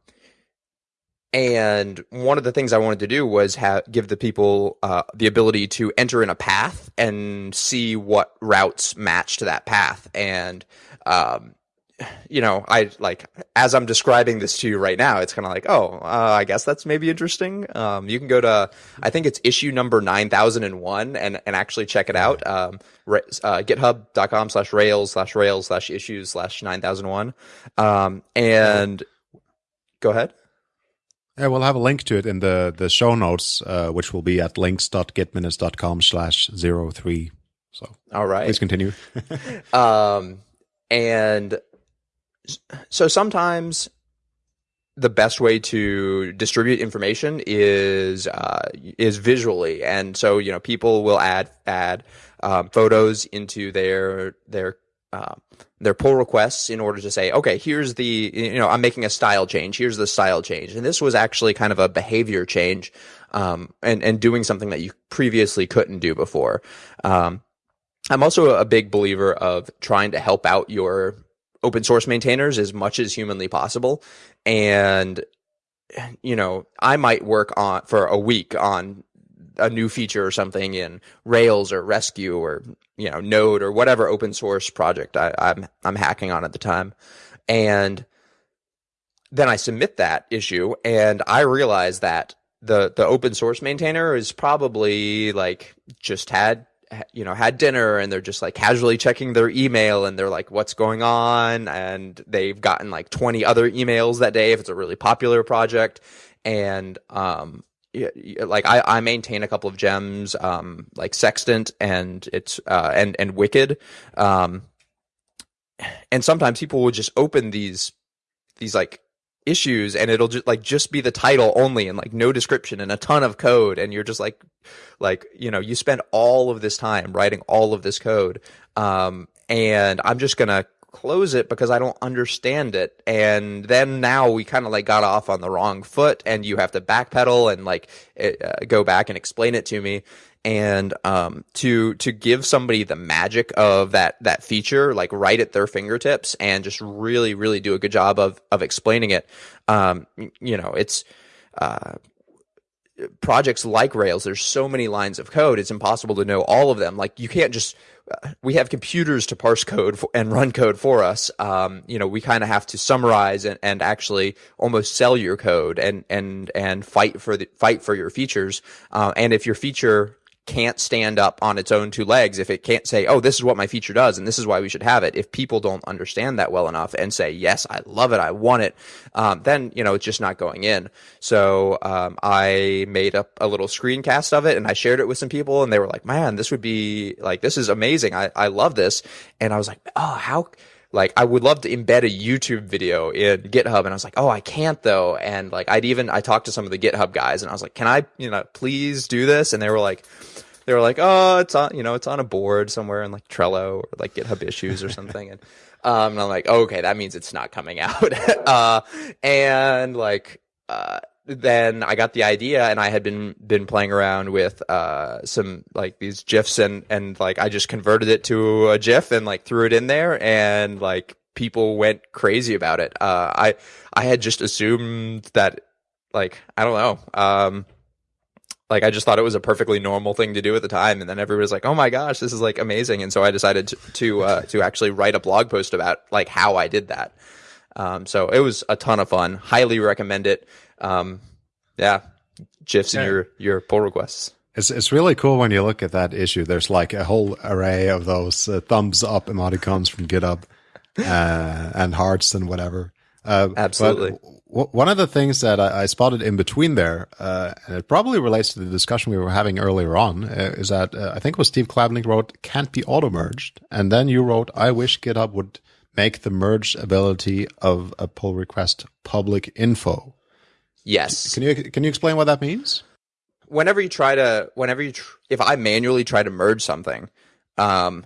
and one of the things I wanted to do was have, give the people uh, the ability to enter in a path and see what routes match to that path. And, um, you know, I like as I'm describing this to you right now, it's kind of like, oh, uh, I guess that's maybe interesting. Um, you can go to, I think it's issue number 9001 and, and actually check it out. Um, uh, github.com slash rails slash rails slash issues slash 9001. Um, and go ahead. Yeah, we'll have a link to it in the, the show notes, uh, which will be at links.gitminutes.com slash zero three. So, all right. Please continue. [laughs] um, and so sometimes the best way to distribute information is uh, is visually, and so you know people will add add um, photos into their their uh, their pull requests in order to say, okay, here's the, you know, I'm making a style change. Here's the style change. And this was actually kind of a behavior change, um, and, and doing something that you previously couldn't do before. Um, I'm also a big believer of trying to help out your open source maintainers as much as humanly possible. And, you know, I might work on for a week on a new feature or something in Rails or Resque or you know Node or whatever open source project I, I'm I'm hacking on at the time, and then I submit that issue, and I realize that the the open source maintainer is probably like just had you know had dinner and they're just like casually checking their email and they're like what's going on? And they've gotten like 20 other emails that day if it's a really popular project. And um like I, I maintain a couple of gems um like sextant and it's uh and and wicked. Um and sometimes people will just open these these like issues and it'll just like just be the title only and like no description and a ton of code and you're just like like you know you spend all of this time writing all of this code um and i'm just gonna close it because i don't understand it. And then now we kind of like got off on the wrong foot and you have to backpedal and like it, uh, go back and explain it to me and um, to to give somebody the magic of that that feature like right at their fingertips and just really really do a good job of of explaining it. Um, you know it's uh, projects like rails there's so many lines of code it's impossible to know all of them. Like you can't just uh, we have computers to parse code for, and run code for us. Um, you know we kind of have to summarize and, and actually almost sell your code and and and fight for the fight for your features. Uh, and if your feature can't stand up on its own two legs, if it can't say, oh, this is what my feature does and this is why we should have it, if people don't understand that well enough and say, yes, I love it, I want it, um, then, you know, it's just not going in. So um, I made up a little screencast of it and I shared it with some people and they were like, man, this would be like, this is amazing. I, I love this. And I was like, oh, how like I would love to embed a YouTube video in GitHub and I was like, "Oh, I can't though." And like I'd even I talked to some of the GitHub guys and I was like, "Can I, you know, please do this?" And they were like they were like, "Oh, it's on, you know, it's on a board somewhere in like Trello or like GitHub issues or something." and um and I'm like, oh, "Okay, that means it's not coming out." [laughs] uh and like uh then I got the idea and I had been been playing around with uh some like these gifs and and like I just converted it to a gif and like threw it in there and like people went crazy about it. Uh I I had just assumed that like I don't know. Um like I just thought it was a perfectly normal thing to do at the time and then everybody was like, "Oh my gosh, this is like amazing." And so I decided to to, uh, to actually write a blog post about like how I did that. Um, so it was a ton of fun. Highly recommend it. Um, yeah, gifs yeah. in your your pull requests. It's it's really cool when you look at that issue. There's like a whole array of those uh, thumbs up emoticons from GitHub uh, and hearts and whatever. Uh, Absolutely. W- one of the things that I, I spotted in between there, uh, and it probably relates to the discussion we were having earlier on, uh, is that uh, I think it was Steve Klabnik wrote "can't be auto merged," and then you wrote, "I wish GitHub would make the merge ability of a pull request public info." Yes. Can you can you explain what that means? Whenever you try to, whenever you, tr- if I manually try to merge something, um,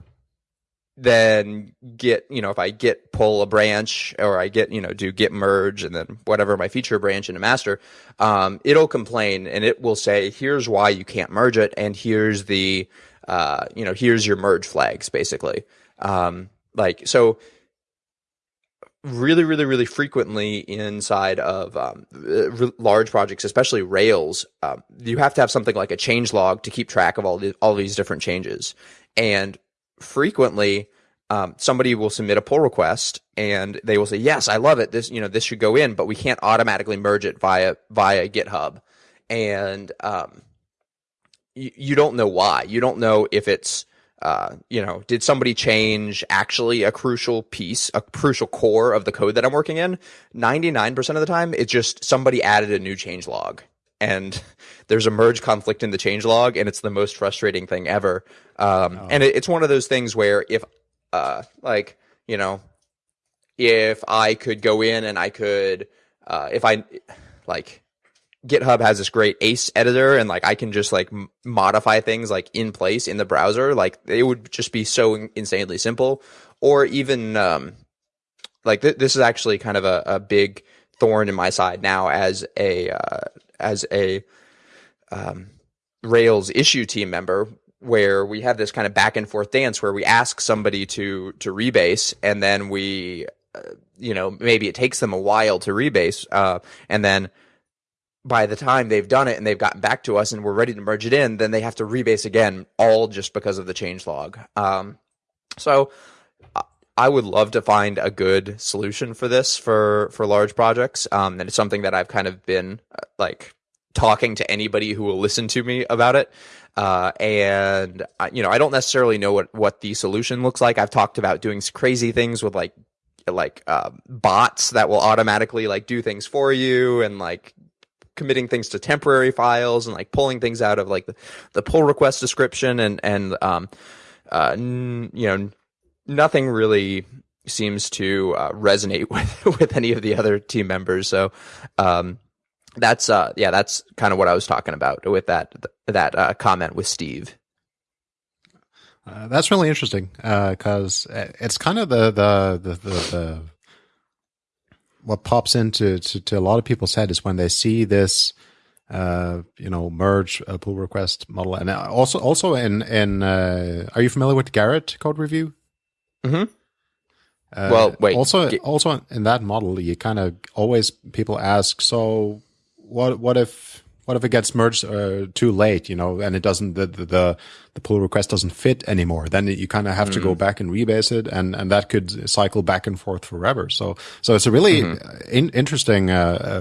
then get you know if I get pull a branch or I get you know do git merge and then whatever my feature branch into master, um, it'll complain and it will say here's why you can't merge it and here's the uh, you know here's your merge flags basically. Um, like so really, really, really frequently inside of um, large projects, especially Rails, um, you have to have something like a change log to keep track of all the, all these different changes. And frequently, um, somebody will submit a pull request and they will say, "Yes, I love it. This, you know, this should go in, but we can't automatically merge it via via GitHub." And um, you, you don't know why. You don't know if it's uh, you know, did somebody change actually a crucial piece, a crucial core of the code that I'm working in? 99% of the time, it's just somebody added a new change log and there's a merge conflict in the change log and it's the most frustrating thing ever. Um, oh. and it, it's one of those things where if, uh, like, you know, if I could go in and I could, uh, if I, like, GitHub has this great Ace editor, and like I can just like m- modify things like in place in the browser. Like it would just be so insanely simple. Or even um, like th- this is actually kind of a, a, big thorn in my side now as a uh, as a um, Rails issue team member, where we have this kind of back and forth dance where we ask somebody to to rebase, and then we, uh, you know, maybe it takes them a while to rebase, uh, and then by the time they've done it and they've gotten back to us and we're ready to merge it in, then they have to rebase again, all just because of the change log. Um, so uh, I would love to find a good solution for this for for large projects. Um, and it's something that I've kind of been uh, like talking to anybody who will listen to me about it. Uh, and you know, I don't necessarily know what what the solution looks like. I've talked about doing crazy things with like like uh, bots that will automatically like do things for you and like committing things to temporary files and like pulling things out of like the, the pull request description and and um uh n- you know nothing really seems to uh, resonate [laughs] with with any of the other team members so um that's uh yeah that's kind of what I was talking about with that that uh, comment with Steve. Uh, that's really interesting because uh, it's kind of the the, the the, the what pops into to, to, a lot of people's head is when they see this uh, you know merge uh, pull request model. And also also in in uh, are you familiar with Gerrit code review? Mm-hmm. well wait also also in that model you kind of always people ask so what what if what if it gets merged uh, too late, you know, and it doesn't the the the pull request doesn't fit anymore? Then you kind of have mm to go mm. back and rebase it, and and that could cycle back and forth forever. So so it's a really mm-hmm. in, interesting uh,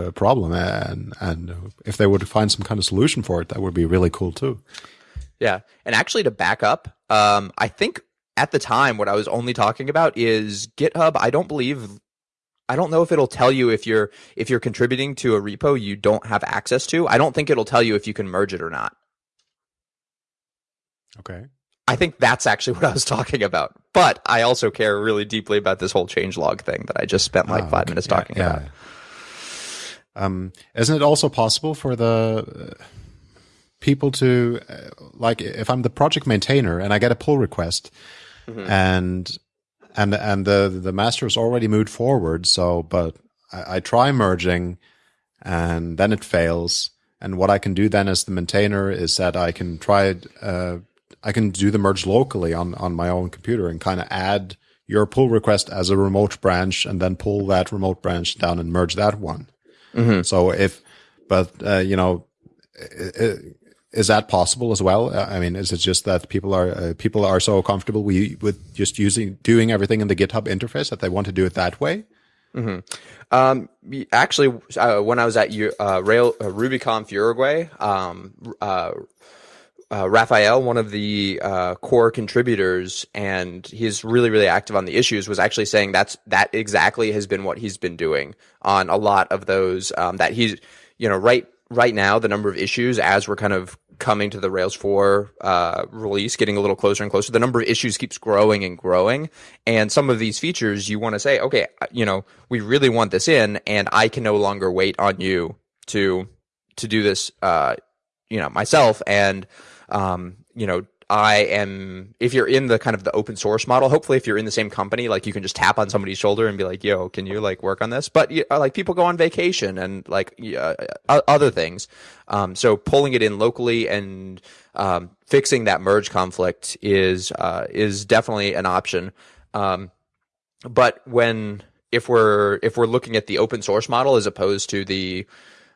uh, problem, and and if they would find some kind of solution for it, that would be really cool too. Yeah, and actually to back up, um, I think at the time what I was only talking about is GitHub. I don't believe I don't know if it'll tell you if you're if you're contributing to a repo you don't have access to. I don't think it'll tell you if you can merge it or not. Okay. I think that's actually [laughs] what I was talking about. But I also care really deeply about this whole change log thing that I just spent like oh, five okay. minutes yeah, talking yeah. about. Um, isn't it also possible for the uh, people to, uh, like, if I'm the project maintainer and I get a pull request, mm-hmm. and and and the the master has already moved forward. So, but I, I, try merging, and then it fails. And what I can do then as the maintainer is that I can try uh, I can do the merge locally on on my own computer and kind of add your pull request as a remote branch, and then pull that remote branch down and merge that one. Mm-hmm. So if, but uh, you know. It, is that possible as well? Uh, I mean, is it just that people are uh, people are so comfortable with, just using doing everything in the GitHub interface that they want to do it that way? Mm-hmm. Um, actually, uh, when I was at uh, Rail uh, RubyConf Uruguay, um, uh, Rafael, one of the core contributors, and he's really really active on the issues, was actually saying that's that exactly has been what he's been doing on a lot of those. Um, that he's you know right right now the number of issues as we're kind of coming to the Rails 4 uh, release, getting a little closer and closer, the number of issues keeps growing and growing. And some of these features you want to say, okay, you know, we really want this in, and I can no longer wait on you to to do this, uh, you know, myself. And um, you know, I am, if you're in the kind of the open source model, hopefully if you're in the same company, like you can just tap on somebody's shoulder and be like, yo, can you like work on this? But uh, like people go on vacation and like uh, other things. Um, so pulling it in locally and, um, fixing that merge conflict is, uh, is definitely an option. Um, but when, if we're, if we're looking at the open source model as opposed to the,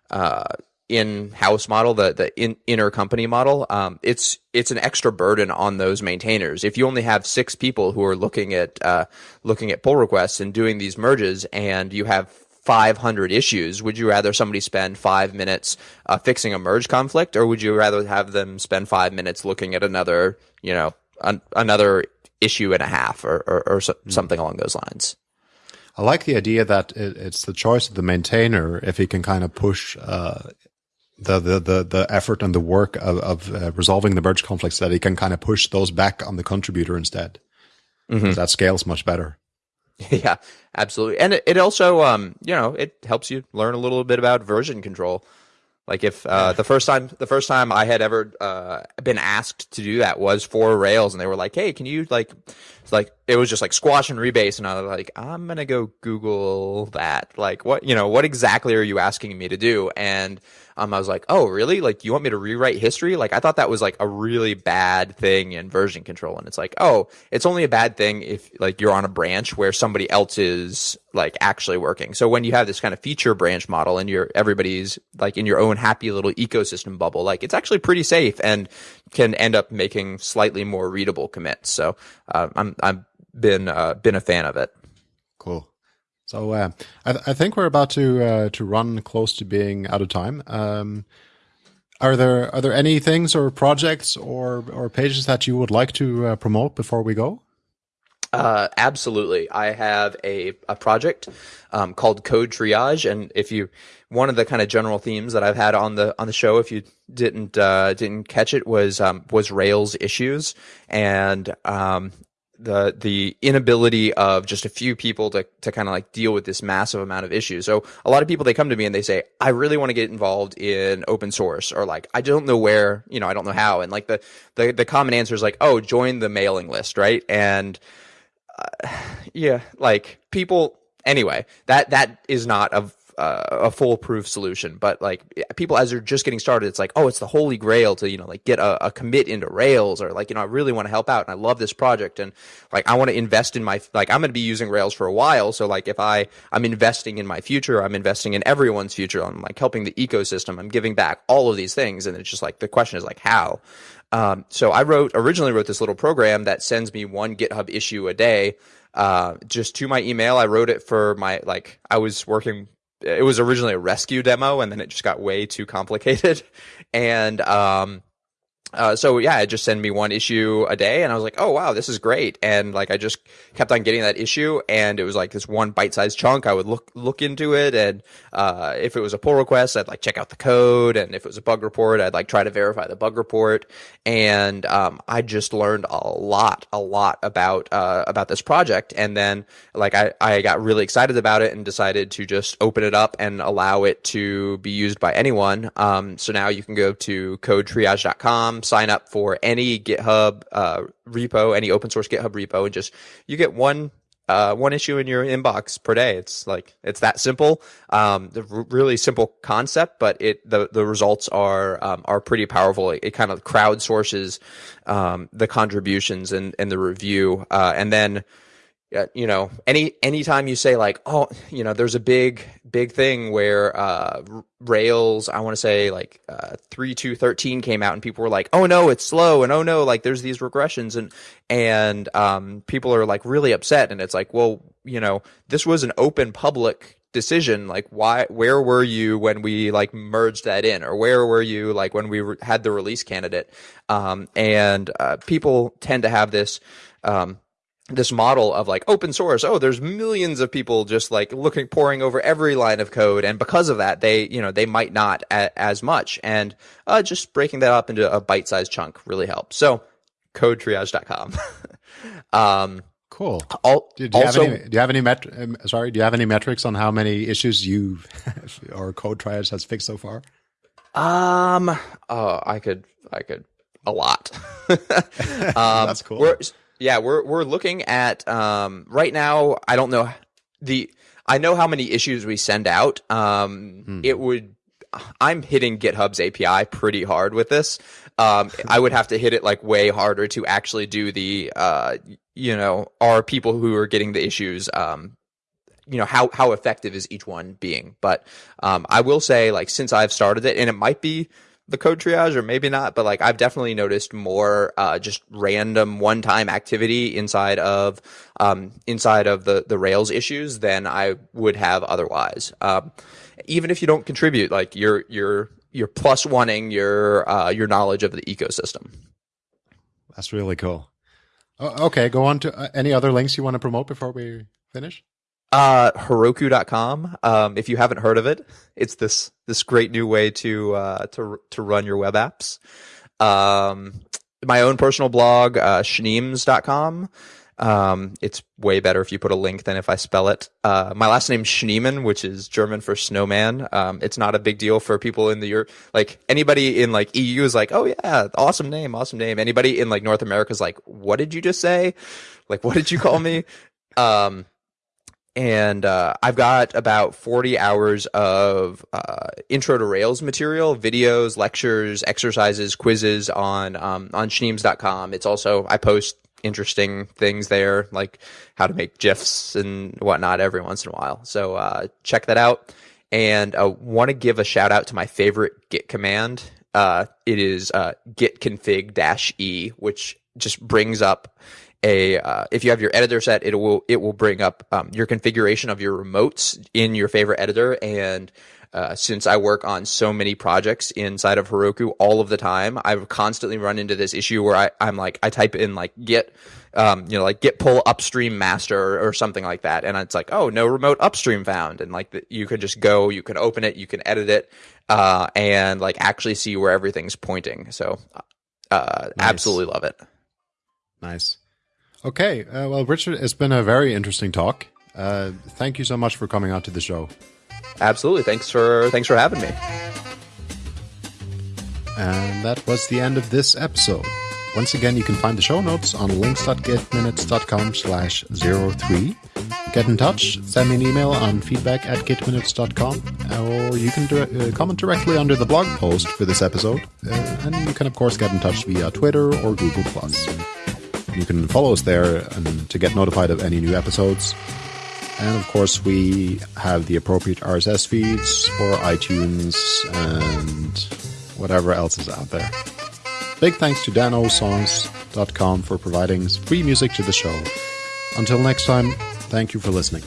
uh, in-house model, the the in, inner company model, um, it's it's an extra burden on those maintainers. If you only have six people who are looking at uh, looking at pull requests and doing these merges, and you have 500 issues, would you rather somebody spend five minutes uh, fixing a merge conflict, or would you rather have them spend five minutes looking at another, you know, an, another issue and a half, or or, or so, mm. something along those lines? I like the idea that it, it's the choice of the maintainer if he can kind of push uh, the, the, the, the effort and the work of, of uh, resolving the merge conflicts that he can kind of push those back on the contributor instead. Mm-hmm. That scales much better. [laughs] Yeah, absolutely. And it, it also, um, you know, it helps you learn a little bit about version control. Like if uh, the first time the first time I had ever uh, been asked to do that was for Rails, and they were like, "Hey, can you like?" Like it was just like squash and rebase, and I was like, "I'm gonna go Google that." Like, what you know, what exactly are you asking me to do? And um, I was like, oh, really? Like, you want me to rewrite history? Like, I thought that was like a really bad thing in version control. And it's like, oh, it's only a bad thing if like you're on a branch where somebody else is like actually working. So when you have this kind of feature branch model and you're everybody's like in your own happy little ecosystem bubble, like it's actually pretty safe and can end up making slightly more readable commits. So uh, I'm I'm been uh, been a fan of it. Cool. So uh, I, th- I, think we're about to uh, to run close to being out of time. Um, are there are there any things or projects or or pages that you would like to uh, promote before we go? Uh, absolutely. I have a, a project um, called Code Triage, and if you one of the kind of general themes that I've had on the on the show, if you didn't uh, didn't catch it, was um, was Rails issues, and um, the the inability of just a few people to to kind of like deal with this massive amount of issues. So a lot of people they come to me and they say, "I really want to get involved in open source," or like, "I don't know where, you know, I don't know how." And like the the the common answer is like, "Oh, join the mailing list," right? And uh, [sighs] yeah, like people anyway, that that is not a uh, a foolproof solution. But like people, as they're just getting started, it's like, oh, it's the holy grail to you know like get a, a commit into Rails, or like you know I really want to help out and I love this project, and like I want to invest in my like I'm going to be using Rails for a while. So like if I I'm investing in my future, I'm investing in everyone's future. I'm like helping the ecosystem. I'm giving back all of these things, and it's just like the question is like how. Um, so I wrote originally wrote this little program that sends me one GitHub issue a day. Uh, just to my email. I wrote it for my like I was working it was originally a Resque demo and then it just got way too complicated. [laughs] And um uh, so yeah, it just send me one issue a day, and I was like, oh wow, this is great. And like I just kept on getting that issue, and it was like this one bite-sized chunk. I would look look into it, and uh, if it was a pull request, I'd like check out the code, and if it was a bug report, I'd like try to verify the bug report. And um, I just learned a lot, a lot about uh, about this project. And then like I I got really excited about it and decided to just open it up and allow it to be used by anyone. Um, so now you can go to codetriage.com sign up for any GitHub uh, repo, any open source GitHub repo, and just you get one uh, one issue in your inbox per day. It's like it's that simple. Um, the r- really simple concept, but it the the results are um, are pretty powerful. It, it kind of crowdsources um, the contributions and and the review, uh, and then you know, any anytime you say like, oh, you know, there's a big big thing where uh, Rails, I want to say like uh, three two thirteen came out, and people were like, oh no, it's slow, and oh no, like there's these regressions, and and um, people are like really upset, and it's like, well, you know, this was an open public decision like why where were you when we like merged that in or where were you like when we re- had the release candidate? Um, and uh, people tend to have this um, this model of like open source oh there's millions of people just like looking pouring over every line of code and because of that they you know they might not a- as much. And uh, just breaking that up into a bite-sized chunk really helps. So codetriage.com [laughs] um cool. all, do, do, you also, any, do you have any met- um, sorry do you have any metrics on how many issues you [laughs] or code triage has fixed so far? Um oh i could i could a lot. [laughs] Um, that's cool yeah, we're we're looking at um, right now. I don't know the. I know how many issues we send out. Um, hmm. It would. I'm hitting GitHub's API pretty hard with this. Um, I would have to hit it like way harder to actually do the. Uh, you know, are people who are getting the issues. Um, you know how how effective is each one being? But um, I will say, like since I've started it, and it might be the code triage or maybe not but like i've definitely noticed more uh, just random one-time activity inside of um, inside of the the rails issues than i would have otherwise. Um, even if you don't contribute like you're you're you're plus oneing your uh, your knowledge of the ecosystem. That's really cool. Okay go on to uh, any other links you want to promote before we finish uh, Heroku.com. Um, if you haven't heard of it, it's this this great new way to uh, to to run your web apps. Um, my own personal blog, uh, Schneems.com. Um, it's way better if you put a link than if I spell it. Uh, my last name's Schneeman, which is German for snowman. Um, it's not a big deal for people in the Europe, like anybody in like EU is like, oh yeah, awesome name, awesome name. Anybody in like North America is like, what did you just say? Like, what did you call me? [laughs] um, and uh, I've got about 40 hours of uh, intro to Rails material, videos, lectures, exercises, quizzes on um, on Schneems.com. It's also I post interesting things there, like how to make gifs and whatnot every once in a while. So uh, check that out. And uh, want to give a shout out to my favorite Git command. Uh, it is uh, git config dash e, which just brings up a uh, if you have your editor set, it will it will bring up um, your configuration of your remotes in your favorite editor. And uh, since I work on so many projects inside of Heroku all of the time, I've constantly run into this issue where I, I'm like I type in like git um, you know, like git pull upstream master or, or, something like that. And it's like, oh, no remote upstream found. And like the, you can just go, you can open it, you can edit it, uh, and like actually see where everything's pointing. So, uh, nice. absolutely love it. Nice. Okay. Uh, well, Richard, it's been a very interesting talk. Uh, thank you so much for coming out to the show. Absolutely. Thanks for thanks for having me. And that was the end of this episode. Once again, you can find the show notes on links.gitminutes.com slash 03. Get in touch, send me an email on feedback at gitminutes.com, or you can uh, comment directly under the blog post for this episode. Uh, and you can, of course, get in touch via Twitter or Google+. You can follow us there and to get notified of any new episodes. And of course, we have the appropriate RSS feeds for iTunes and whatever else is out there. Big thanks to danosongs.com for providing free music to the show. Until next time, thank you for listening.